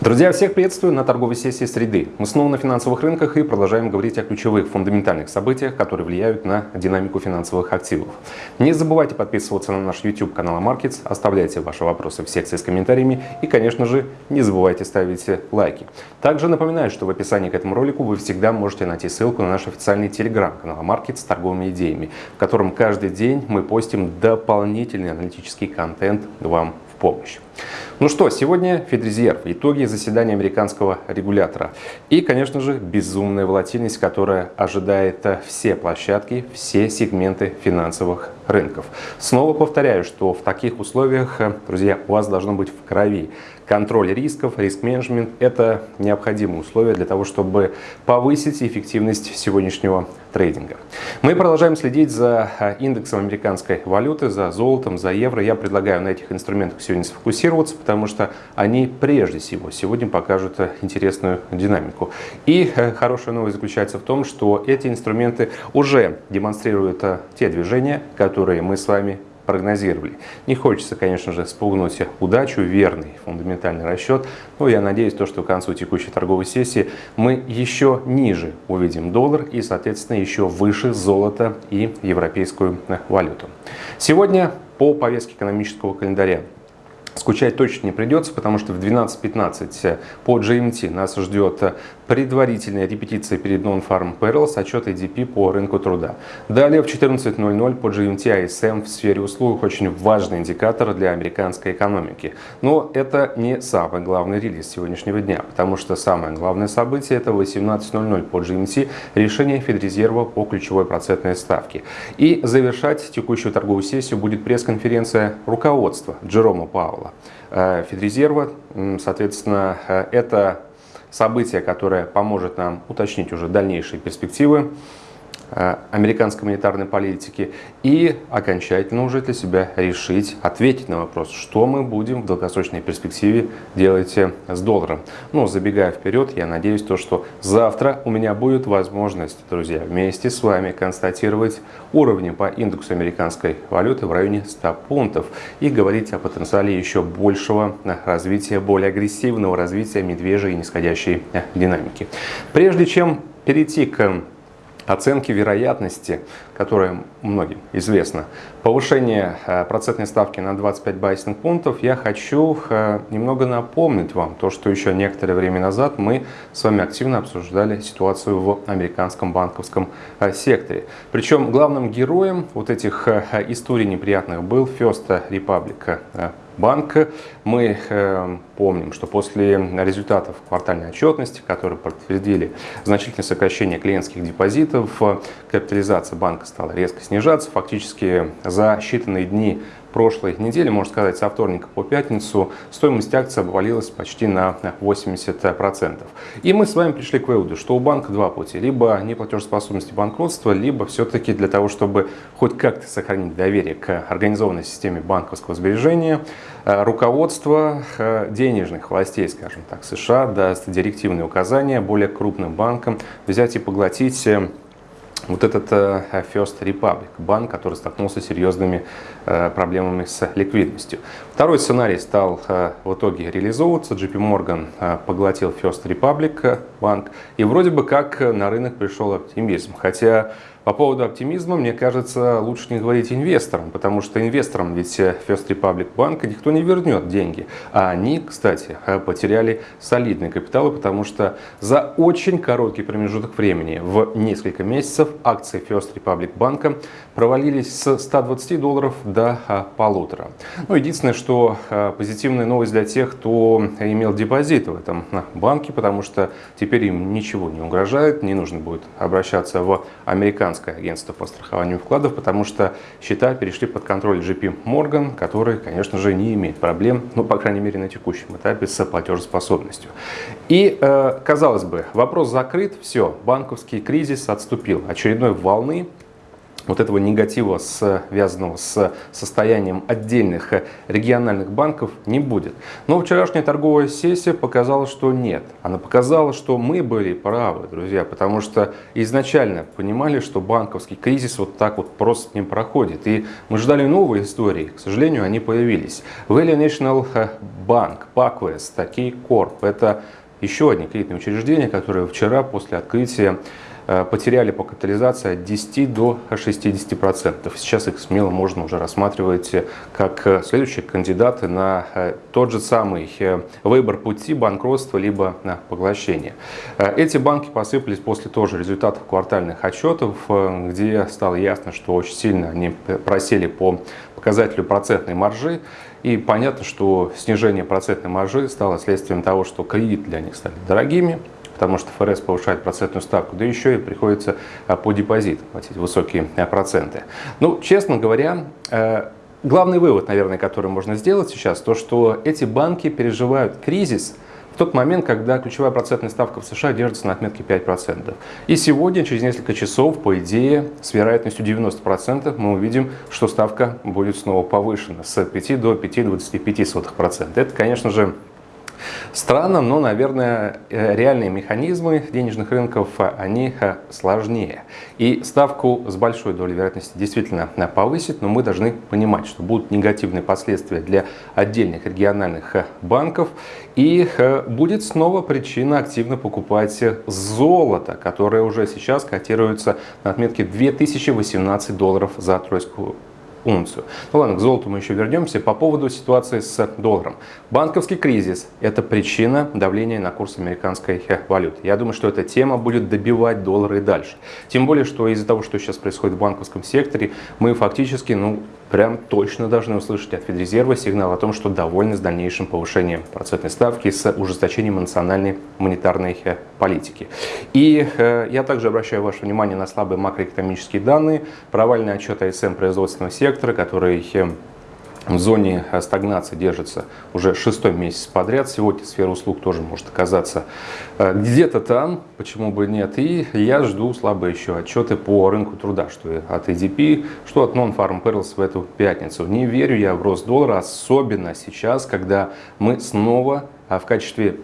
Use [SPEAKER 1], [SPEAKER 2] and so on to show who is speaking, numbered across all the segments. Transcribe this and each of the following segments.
[SPEAKER 1] Друзья, всех приветствую на торговой сессии среды. Мы снова на финансовых рынках и продолжаем говорить о ключевых фундаментальных событиях, которые влияют на динамику финансовых активов. Не забывайте подписываться на наш YouTube канал Markets, оставляйте ваши вопросы в секции с комментариями и, конечно же, не забывайте ставить лайки. Также напоминаю, что в описании к этому ролику вы всегда можете найти ссылку на наш официальный телеграм-канал Markets с торговыми идеями, в котором каждый день мы постим дополнительный аналитический контент вам помощь. Ну что, сегодня Федрезерв, итоги заседания американского регулятора. И, конечно же, безумная волатильность, которая ожидает все площадки, все сегменты финансовых рынков. Снова повторяю, что в таких условиях, друзья, у вас должно быть в крови контроль рисков, риск-менеджмент – это необходимые условия для того, чтобы повысить эффективность сегодняшнего трейдинга. Мы продолжаем следить за индексом американской валюты, за золотом, за евро. Я предлагаю на этих инструментах сегодня сфокусироваться, потому что они прежде всего сегодня покажут интересную динамику. И э, хорошая новость заключается в том, что эти инструменты уже демонстрируют э, те движения, которые мы с вами прогнозировали. Не хочется, конечно же, спугнуть удачу, верный фундаментальный расчет, но я надеюсь, то, что к концу текущей торговой сессии мы еще ниже увидим доллар и, соответственно, еще выше золото и европейскую валюту. Сегодня по повестке экономического календаря Скучать точно не придется, потому что в 12.15 по GMT нас ждет предварительная репетиция перед Non-Farm Perils, отчет ADP по рынку труда. Далее в 14.00 по GMT ISM в сфере услуг очень важный индикатор для американской экономики. Но это не самый главный релиз сегодняшнего дня, потому что самое главное событие это 18.00 по GMT решение Федрезерва по ключевой процентной ставке. И завершать текущую торговую сессию будет пресс-конференция руководства Джерома Паула. Э, Федрезерва, соответственно, э, это событие, которое поможет нам уточнить уже дальнейшие перспективы американской монетарной политики и окончательно уже для себя решить, ответить на вопрос, что мы будем в долгосрочной перспективе делать э, с долларом. Ну, забегая вперед, я надеюсь, то, что завтра у меня будет возможность, друзья, вместе с вами констатировать уровни по индексу американской валюты в районе 100 пунктов и говорить о потенциале еще большего э, развития, более агрессивного развития медвежьей нисходящей динамики. Прежде чем перейти к оценки вероятности, которая многим известна, повышение э, процентной ставки на 25 базисных пунктов, я хочу э, немного напомнить вам то, что еще некоторое время назад мы с вами активно обсуждали ситуацию в американском банковском э, секторе. Причем главным героем вот этих историй неприятных был First Republic банка. Мы э, помним, что после результатов квартальной отчетности, которые подтвердили значительное сокращение клиентских депозитов, капитализация банка стала резко снижаться. Фактически за считанные дни прошлой недели, можно сказать, со вторника по пятницу, стоимость акций обвалилась почти на 80%. И мы с вами пришли к выводу, что у банка два пути. Либо неплатежеспособность банкротства, либо все-таки для того, чтобы хоть как-то сохранить доверие к организованной системе банковского сбережения, э, руководство э, денежных властей, скажем так, США даст директивные указания более крупным банкам взять и поглотить э, вот этот э, First Republic, банк, который столкнулся с серьезными э, проблемами с ликвидностью. Второй сценарий стал э, в итоге реализовываться. JP Morgan поглотил First Republic банк, и вроде бы как на рынок пришел оптимизм. Хотя по поводу оптимизма, мне кажется, лучше не говорить инвесторам, потому что инвесторам ведь First Republic банка никто не вернет деньги. А они, кстати, потеряли солидные капиталы, потому что за очень короткий промежуток времени, в несколько месяцев, акции First Republic банка провалились с 120 долларов до а, полутора. Ну, единственное, что а, позитивная новость для тех, кто имел депозит в этом банке, потому что теперь им ничего не угрожает, не нужно будет обращаться в американский американское агентство по страхованию вкладов, потому что счета перешли под контроль JP Morgan, который, конечно же, не имеет проблем, ну, по крайней мере, на текущем этапе с платежеспособностью. И, э, казалось бы, вопрос закрыт, все, банковский кризис отступил. Очередной волны вот этого негатива, связанного с состоянием отдельных региональных банков, не будет. Но вчерашняя торговая сессия показала, что нет. Она показала, что мы были правы, друзья, потому что изначально понимали, что банковский кризис вот так вот просто не проходит. И мы ждали новые истории, к сожалению, они появились. Valley National Bank, PacWest, Keycorp – это еще одни кредитные учреждения, которые вчера после открытия Э, потеряли по капитализации от 10 до 60%. Сейчас их смело можно уже рассматривать как э, следующие кандидаты на э, тот же самый выбор пути банкротства либо на поглощение. Эти банки посыпались после тоже результатов квартальных отчетов, где стало ясно, что очень сильно они просели по показателю процентной маржи. И понятно, что снижение процентной маржи стало следствием того, что кредиты для них стали дорогими, потому что ФРС повышает процентную ставку, да еще и приходится а, по депозитам платить высокие а, проценты. Ну, честно говоря, э, главный вывод, наверное, который можно сделать сейчас, то, что эти банки переживают кризис в тот момент, когда ключевая процентная ставка в США держится на отметке 5%. И сегодня, через несколько часов, по идее, с вероятностью 90% мы увидим, что ставка будет снова повышена с 5 до 5,25%. Это, конечно же, Странно, но, наверное, э, реальные механизмы денежных рынков, э, они э, сложнее. И ставку с большой долей вероятности действительно повысит, но мы должны понимать, что будут негативные последствия для отдельных региональных банков. И будет снова причина активно покупать золото, которое уже сейчас котируется на отметке 2018 долларов за тройскую унцию. Ну ладно, к золоту мы еще вернемся. По поводу ситуации с долларом. Банковский кризис – это причина давления на курс американской валюты. Я думаю, что эта тема будет добивать доллары и дальше. Тем более, что из-за того, что сейчас происходит в банковском секторе, мы фактически, ну, прям точно должны услышать от Федрезерва сигнал о том, что довольны с дальнейшим повышением процентной ставки с ужесточением национальной монетарной э, политики. И э, я также обращаю ваше внимание на слабые макроэкономические данные, провальный отчет АСМ производственного сектора, который э, в зоне стагнации держится уже шестой месяц подряд. Сегодня сфера услуг тоже может оказаться э, где-то там, почему бы нет. И я жду слабые еще отчеты по рынку труда, что от EDP, что от Non-Farm Perils в эту пятницу. Не верю я в рост доллара, особенно сейчас, когда мы снова а, в качестве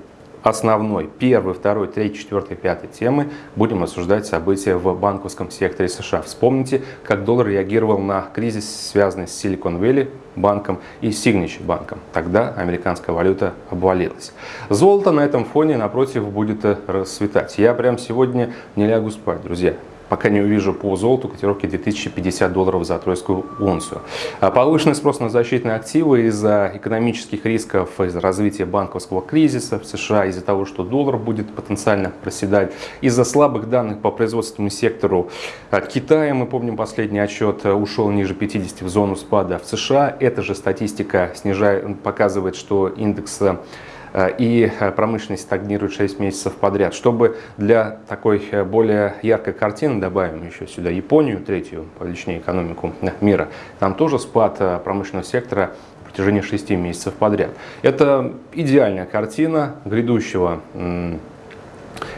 [SPEAKER 1] основной, первой, второй, третьей, четвертой, пятой темы будем обсуждать события в банковском секторе США. Вспомните, как доллар реагировал на кризис, связанный с Silicon Valley банком и Signature банком. Тогда американская валюта обвалилась. Золото на этом фоне, напротив, будет расцветать. Я прямо сегодня не лягу спать, друзья пока не увижу по золоту котировки 2050 долларов за тройскую унцию. А повышенный спрос на защитные активы из-за экономических рисков, из-за развития банковского кризиса в США, из-за того, что доллар будет потенциально проседать, из-за слабых данных по производственному сектору Китая, мы помним последний отчет, ушел ниже 50 в зону спада в США. Эта же статистика снижает, показывает, что индекс и э, промышленность стагнирует 6 месяцев подряд. Чтобы для такой э, более яркой картины добавим еще сюда Японию, третью по величине экономику мира, там тоже спад промышленного сектора в протяжении 6 месяцев подряд. Это идеальная картина грядущего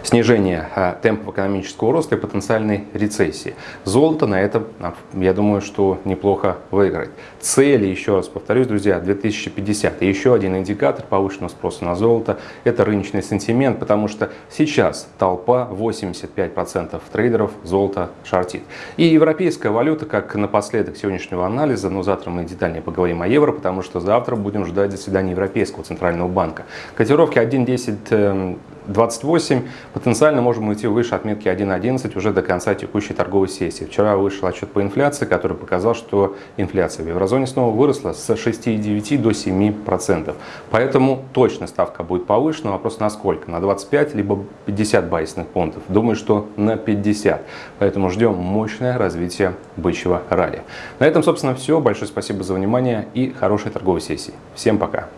[SPEAKER 1] снижение а, темпов экономического роста и потенциальной рецессии. Золото на этом, а, я думаю, что неплохо выиграть. Цели, еще раз повторюсь, друзья, 2050. И еще один индикатор повышенного спроса на золото – это рыночный сентимент, потому что сейчас толпа, 85% трейдеров золото шортит. И европейская валюта, как напоследок сегодняшнего анализа, но завтра мы детальнее поговорим о евро, потому что завтра будем ждать заседания Европейского центрального банка. Котировки 1.10 28 потенциально можем уйти выше отметки 1.11 уже до конца текущей торговой сессии. Вчера вышел отчет по инфляции, который показал, что инфляция в еврозоне снова выросла с 6,9 до 7%. Поэтому точно ставка будет повышена. Вопрос на сколько? На 25 либо 50 базисных пунктов? Думаю, что на 50. Поэтому ждем мощное развитие бычьего ралли. На этом, собственно, все. Большое спасибо за внимание и хорошей торговой сессии. Всем пока!